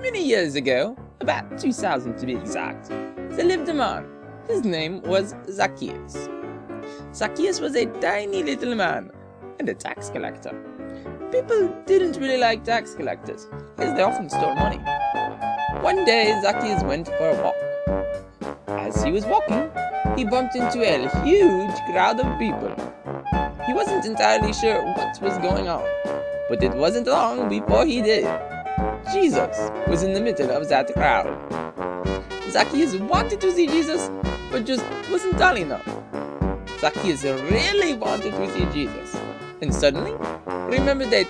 Many years ago, about 2000 to be exact, there lived a man. His name was Zacchaeus. Zacchaeus was a tiny little man and a tax collector. People didn't really like tax collectors, as they often stole money. One day, Zacchaeus went for a walk. As he was walking, he bumped into a huge crowd of people. He wasn't entirely sure what was going on, but it wasn't long before he did. Jesus was in the middle of that crowd. Zacchaeus wanted to see Jesus, but just wasn't tall enough. Zacchaeus really wanted to see Jesus, and suddenly remembered that